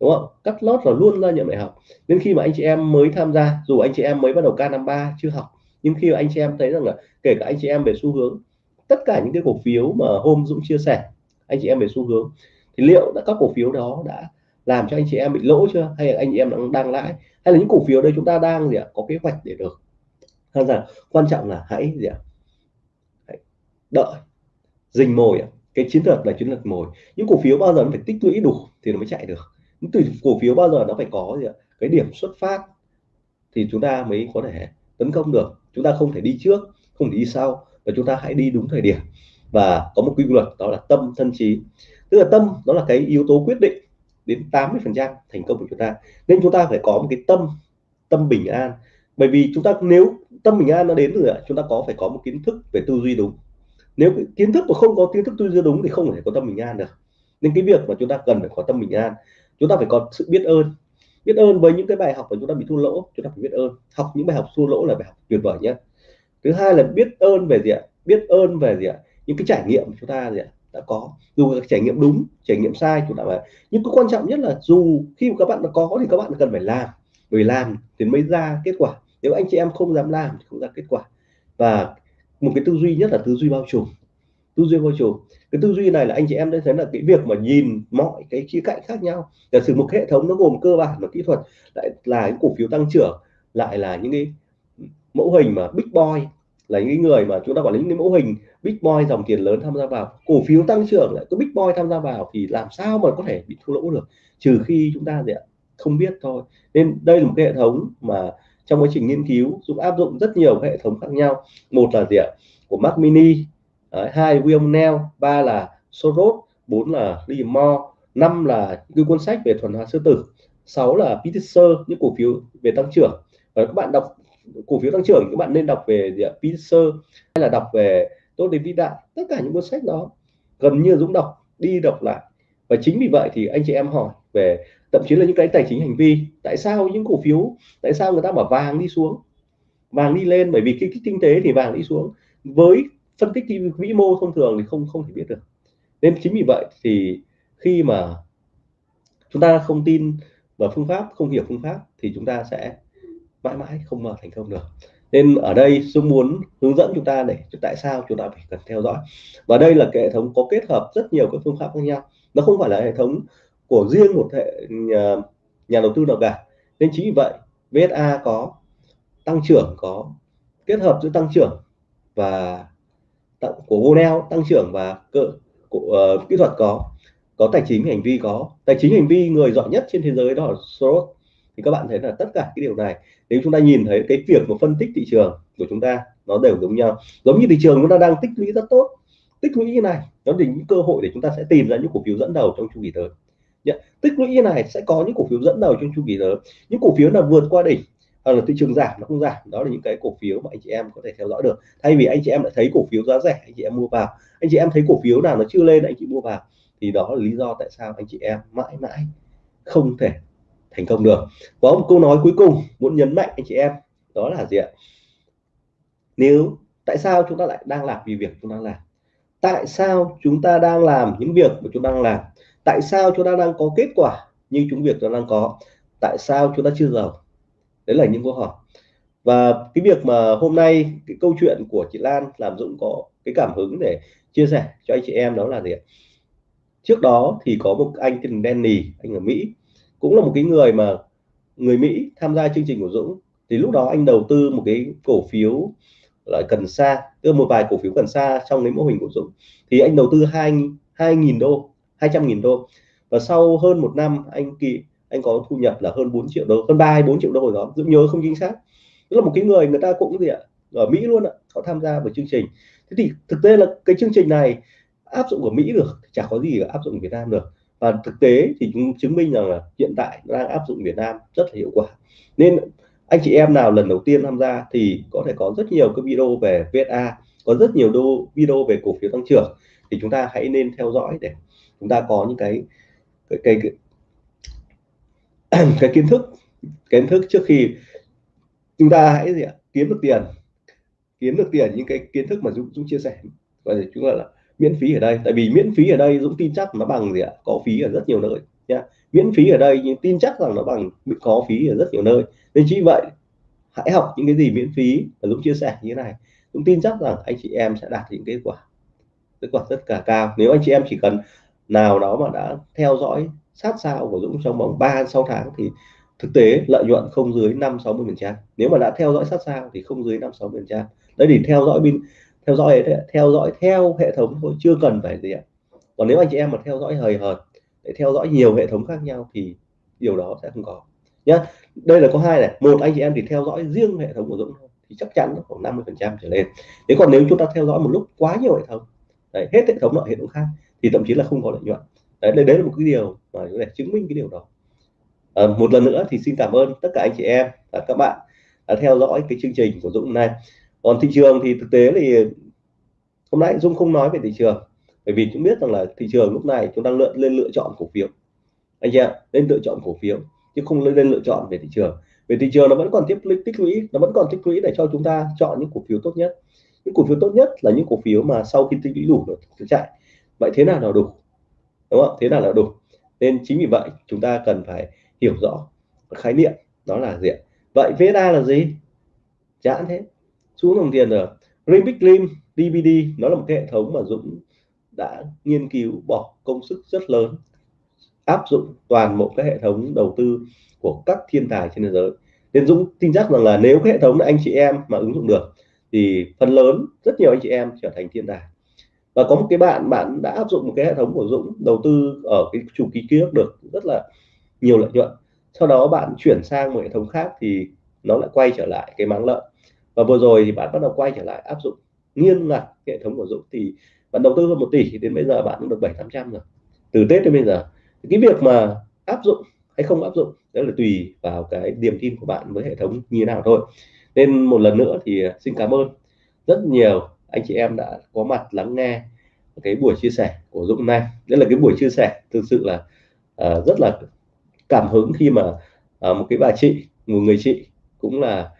Speaker 1: đúng không? Cắt lót là luôn ra nhận bài học. Nên khi mà anh chị em mới tham gia dù anh chị em mới bắt đầu K53 chưa học nhưng khi anh chị em thấy rằng là kể cả anh chị em về xu hướng, tất cả những cái cổ phiếu mà hôm Dũng chia sẻ, anh chị em về xu hướng, thì liệu đã các cổ phiếu đó đã làm cho anh chị em bị lỗ chưa? Hay là anh chị em đang đang lãi? Hay là những cổ phiếu đây chúng ta đang gì ạ, có kế hoạch để được? Hay là quan trọng là hãy gì ạ? Hãy đợi, rình mồi cái chiến lược là chiến lược mồi. Những cổ phiếu bao giờ nó phải tích lũy đủ thì nó mới chạy được? Những từ cổ phiếu bao giờ nó phải có gì ạ? Cái điểm xuất phát thì chúng ta mới có thể tấn công được, chúng ta không thể đi trước, không thể đi sau, và chúng ta hãy đi đúng thời điểm. Và có một quy luật, đó là tâm, thân, trí. Tức là tâm, đó là cái yếu tố quyết định đến 80 phần trăm thành công của chúng ta. Nên chúng ta phải có một cái tâm tâm bình an. Bởi vì chúng ta, nếu tâm bình an nó đến rồi, chúng ta có phải có một kiến thức về tư duy đúng. Nếu kiến thức mà không có kiến thức tư duy đúng thì không thể có tâm bình an được. Nên cái việc mà chúng ta cần phải có tâm bình an, chúng ta phải có sự biết ơn biết ơn với những cái bài học mà chúng ta bị thua lỗ, chúng ta phải biết ơn. Học những bài học thua lỗ là bài học tuyệt vời nhất thứ hai là biết ơn về gì ạ? Biết ơn về gì ạ? Những cái trải nghiệm chúng ta gì ạ? Đã có. Dù là trải nghiệm đúng, trải nghiệm sai, chúng ta phải nhưng cái quan trọng nhất là dù khi mà các bạn đã có thì các bạn cần phải làm. Bởi làm thì mới ra kết quả. Nếu anh chị em không dám làm thì không ra kết quả. Và một cái tư duy nhất là tư duy bao trùm tư duy vô chủ. cái tư duy này là anh chị em đã thấy là cái việc mà nhìn mọi cái khía cạnh khác nhau giả sử một hệ thống nó gồm cơ bản và kỹ thuật, lại là những cổ phiếu tăng trưởng, lại là những cái mẫu hình mà big boy, là những người mà chúng ta quản lý những mẫu hình big boy dòng tiền lớn tham gia vào. Cổ phiếu tăng trưởng lại có big boy tham gia vào thì làm sao mà có thể bị thua lỗ được? Trừ khi chúng ta gì ạ? Không biết thôi. Nên đây là một cái hệ thống mà trong quá trình nghiên cứu Dũng áp dụng rất nhiều hệ thống khác nhau. Một là gì ạ? Của Mac Mini Đấy, hai William Neal ba là Soros bốn là Liam Moore năm là cái cuốn sách về thuần hóa sư tử sáu là Peter những cổ phiếu về tăng trưởng. Và các bạn đọc cổ phiếu tăng trưởng các bạn nên đọc về gì hay là đọc về tốt đến vĩ đại tất cả những cuốn sách đó gần như Dũng đọc đi đọc lại. Và chính vì vậy thì anh chị em hỏi về thậm chí là những cái tài chính hành vi tại sao những cổ phiếu tại sao người ta bảo vàng đi xuống? Vàng đi lên bởi vì cái, cái kinh tế thì vàng đi xuống. Với phân tích vĩ mô thông thường thì không không thể biết được. Nên chính vì vậy thì khi mà chúng ta không tin vào phương pháp không hiểu phương pháp thì chúng ta sẽ mãi mãi không mà thành công được. Nên ở đây Dung muốn hướng dẫn chúng ta để tại sao chúng ta phải cần theo dõi. Và đây là cái hệ thống có kết hợp rất nhiều các phương pháp khác nhau. Nó không phải là hệ thống của riêng một hệ nhà, nhà đầu tư nào cả. Nên chính vì vậy VSA có tăng trưởng có kết hợp giữa tăng trưởng và của Vonel tăng trưởng và cơ của uh, kỹ thuật có có tài chính hành vi có. Tài chính hành vi người giỏi nhất trên thế giới đó là Soros. Thì các bạn thấy là tất cả cái điều này nếu chúng ta nhìn thấy cái việc mà phân tích thị trường của chúng ta nó đều giống nhau. Giống như thị trường chúng ta đang tích lũy rất tốt. Tích lũy như này nó là những cơ hội để chúng ta sẽ tìm ra những cổ phiếu dẫn đầu trong chu kỳ tới. Tích lũy như này sẽ có những cổ phiếu dẫn đầu trong chu kỳ tới. Những cổ phiếu là vượt qua đỉnh hoặc là thị trường giảm, nó không giảm. Đó là những cái cổ phiếu mà anh chị em có thể theo dõi được. Thay vì anh chị em lại thấy cổ phiếu giá rẻ, anh chị em mua vào. Anh chị em thấy cổ phiếu nào nó chưa lên, anh chị mua vào. Thì đó là lý do tại sao anh chị em mãi mãi không thể thành công được. Có một câu nói cuối cùng muốn nhấn mạnh anh chị em, đó là gì ạ? Nếu, tại sao chúng ta lại đang làm vì việc chúng ta làm? Tại sao chúng ta đang làm những việc mà chúng ta đang làm? Tại sao chúng ta đang có kết quả như chúng việc chúng ta đang có? Tại sao chúng ta chưa giàu? Đấy là những câu hỏi. Và cái việc mà hôm nay cái câu chuyện của chị Lan làm Dũng có cái cảm hứng để chia sẻ cho anh chị em đó là gì trước đó thì có một anh tên Danny, anh ở Mỹ, cũng là một cái người mà người Mỹ tham gia chương trình của Dũng. Thì lúc đó anh đầu tư một cái cổ phiếu là cần sa, tức một vài cổ phiếu cần sa trong cái mô hình của Dũng. Thì anh đầu tư hai hai nghìn đô 200 nghìn đô. Và sau hơn một năm, anh kỳ anh có thu nhập là hơn 4 triệu đô hơn 3 4 triệu đô hồi đó Dũng nhớ không chính xác. Tức là một cái người người ta cũng gì ạ ở Mỹ luôn ạ họ tham gia vào chương trình. Thế thì thực tế là cái chương trình này áp dụng ở Mỹ được chả có gì áp dụng ở Việt Nam được. Và thực tế thì chúng chứng minh rằng là hiện tại đang áp dụng Việt Nam rất là hiệu quả. Nên anh chị em nào lần đầu tiên tham gia thì có thể có rất nhiều cái video về VSA có rất nhiều đô video về cổ phiếu tăng trưởng. Thì chúng ta hãy nên theo dõi để chúng ta có những cái cái cái, cái, kiến thức kiến thức trước khi chúng ta hãy gì ạ kiếm được tiền kiếm được tiền những cái kiến thức mà Dũng, Dũng chia sẻ và chúng ta là miễn phí ở đây. Tại vì miễn phí ở đây Dũng tin chắc nó bằng gì ạ có phí ở rất nhiều nơi nha miễn phí ở đây nhưng tin chắc rằng nó bằng có phí ở rất nhiều nơi. Nên chỉ vậy hãy học những cái gì miễn phí. Và Dũng chia sẻ như thế này Dũng tin chắc rằng anh chị em sẽ đạt những kết quả kết quả rất cả cao. Nếu anh chị em chỉ cần nào đó mà đã theo dõi sát sao của Dũng trong vòng 3 6 tháng thì thực tế lợi nhuận không dưới 5 60 phần trăm. Nếu mà đã theo dõi sát sao thì không dưới 5 60 phần trăm. Đấy thì theo dõi bên theo dõi theo dõi theo hệ thống thôi chưa cần phải gì ạ. Còn nếu anh chị em mà theo dõi hời hợt để theo dõi nhiều hệ thống khác nhau thì điều đó sẽ không có. Nhá đây là có hai này. Một anh chị em thì theo dõi riêng hệ thống của Dũng thôi thì chắc chắn nó khoảng 50 phần trăm trở lên. Nếu còn nếu chúng ta theo dõi một lúc quá nhiều hệ thống đấy, hết hệ thống nọ hệ thống khác thì thậm chí là không có lợi nhuận đấy đấy, đấy là một cái điều mà để chứng minh cái điều đó. À, một lần nữa thì xin cảm ơn tất cả anh chị em và các bạn đã theo dõi cái chương trình của Dũng hôm nay. Còn thị trường thì thực tế thì hôm nay Dung không nói về thị trường bởi vì chúng biết rằng là thị trường lúc này chúng đang lựa lên lựa chọn cổ phiếu. Anh chị ạ lên lựa chọn cổ phiếu chứ không lên lựa chọn về thị trường. Về thị trường nó vẫn còn tiếp tích lũy nó vẫn còn tích lũy để cho chúng ta chọn những cổ phiếu tốt nhất. Những cổ phiếu tốt nhất là những cổ phiếu mà sau khi tích lũy đủ nó chạy. Vậy thế nào là đủ? Đúng không? Thế nào là đủ. Nên chính vì vậy, chúng ta cần phải hiểu rõ khái niệm, đó là gì vậy VSA là gì? Chán thế xuống đồng tiền rồi. Olympic Dream DVD nó là một cái hệ thống mà Dũng đã nghiên cứu bỏ công sức rất lớn, áp dụng toàn bộ các hệ thống đầu tư của các thiên tài trên thế giới. Nên Dũng tin chắc rằng là nếu cái hệ thống anh chị em mà ứng dụng được, thì phần lớn, rất nhiều anh chị em trở thành thiên tài và có một cái bạn bạn đã áp dụng một cái hệ thống của Dũng, đầu tư ở cái chu kỳ ký được rất là nhiều lợi nhuận. Sau đó bạn chuyển sang một hệ thống khác thì nó lại quay trở lại cái máng lợi và vừa rồi thì bạn bắt đầu quay trở lại áp dụng nghiêm ngặt hệ thống của Dũng. Thì bạn đầu tư hơn một tỷ thì đến bây giờ bạn cũng được bảy tám trăm rồi. Từ Tết đến bây giờ. Cái việc mà áp dụng hay không áp dụng đó là tùy vào cái niềm tin của bạn với hệ thống như thế nào thôi. Nên một lần nữa thì xin cảm ơn rất nhiều anh chị em đã có mặt lắng nghe cái buổi chia sẻ của Dũng nay. Đây là cái buổi chia sẻ thực sự là uh, rất là cảm hứng khi mà uh, một cái bà chị một người chị cũng là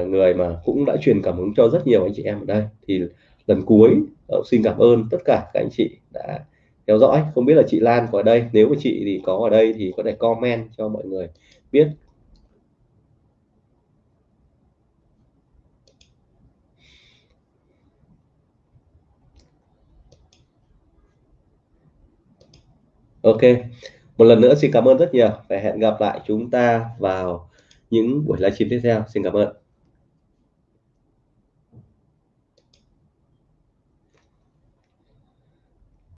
Speaker 1: uh, người mà cũng đã truyền cảm hứng cho rất nhiều anh chị em ở đây. Thì lần cuối uh, xin cảm ơn tất cả các anh chị đã theo dõi. Không biết là chị Lan có ở đây. Nếu mà chị thì có ở đây thì có thể comment cho mọi người biết ok. Một lần nữa xin cảm ơn rất nhiều. Và hẹn gặp lại chúng ta vào những buổi livestream tiếp theo. Xin cảm ơn.